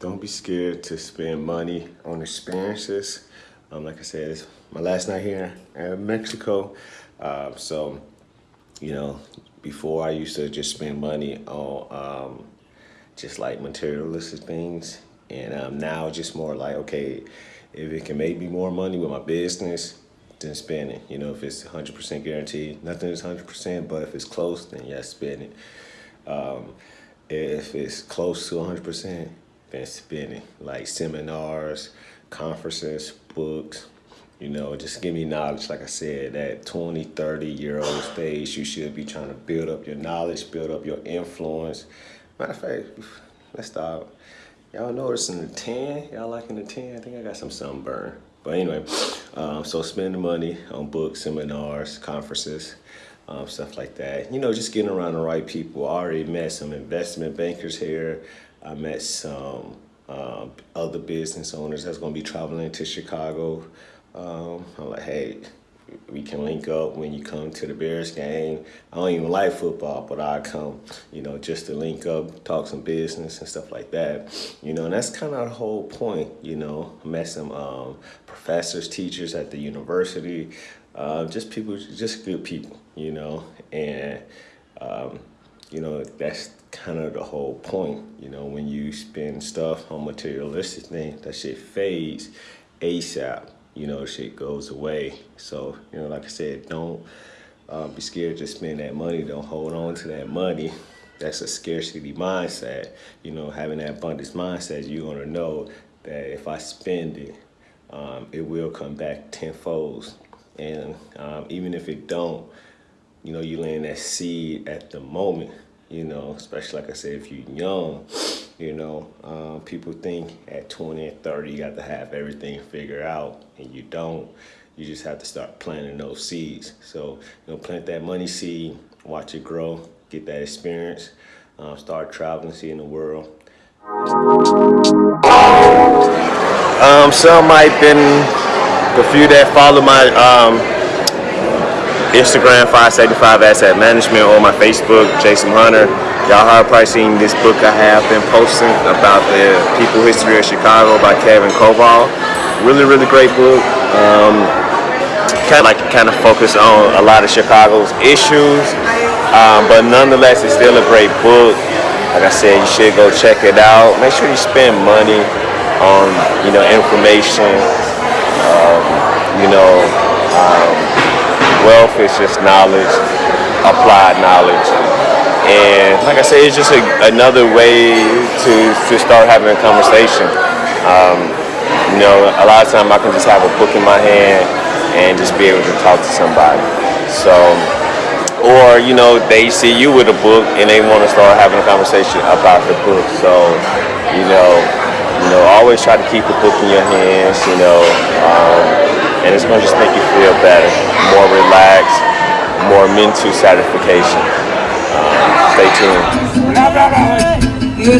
Don't be scared to spend money on experiences. Um, like I said, it's my last night here in Mexico. Uh, so, you know, before I used to just spend money on um, just like materialistic things. And um, now just more like, okay, if it can make me more money with my business, then spend it. You know, if it's 100% guaranteed, nothing is 100%, but if it's close, then yes, spend it. Um, if it's close to 100%, then spending. Like seminars, conferences, books, you know, just give me knowledge. Like I said, that 20, 30 year old stage, you should be trying to build up your knowledge, build up your influence. Matter of fact, let's stop. Y'all noticing the tan? Y'all liking the tan? I think I got some sunburn. But anyway, um, so spending money on books, seminars, conferences, um, stuff like that. You know, just getting around the right people. I already met some investment bankers here. I met some um, other business owners that's going to be traveling to Chicago. Um, I'm like, hey, we can link up when you come to the Bears game. I don't even like football, but I come, you know, just to link up, talk some business and stuff like that. You know, and that's kind of the whole point, you know. I met some um, professors, teachers at the university, uh, just people, just good people, you know, and, um, you know, that's kind of the whole point, you know, when you spend stuff on materialistic things, that shit fades ASAP you know, shit goes away. So, you know, like I said, don't uh, be scared to spend that money. Don't hold on to that money. That's a scarcity mindset. You know, having that abundance mindset, you're gonna know that if I spend it, um, it will come back tenfold. And um, even if it don't, you know, you laying that seed at the moment, you know, especially like I said, if you're young, you know, um, people think at 20 and 30 you got to have everything figured out, and you don't. You just have to start planting those seeds. So, you know, plant that money seed, watch it grow, get that experience, um, start traveling, seeing the world. Um, some might been the few that follow my um, Instagram 575 Asset Management or my Facebook, Jason Hunter. Y'all have probably seen this book I have been posting about the people history of Chicago by Kevin Coval. Really, really great book. Um, kind of like kind of focus on a lot of Chicago's issues, um, but nonetheless, it's still a great book. Like I said, you should go check it out. Make sure you spend money on you know information. Um, you know, um, wealth is just knowledge, applied knowledge. And like I said, it's just a, another way to, to start having a conversation. Um, you know, a lot of time I can just have a book in my hand and just be able to talk to somebody. So, or you know, they see you with a book and they want to start having a conversation about the book. So, you know, you know, always try to keep the book in your hands. You know, um, and it's going to just make you feel better, more relaxed, more mental satisfaction. Stay tuned. que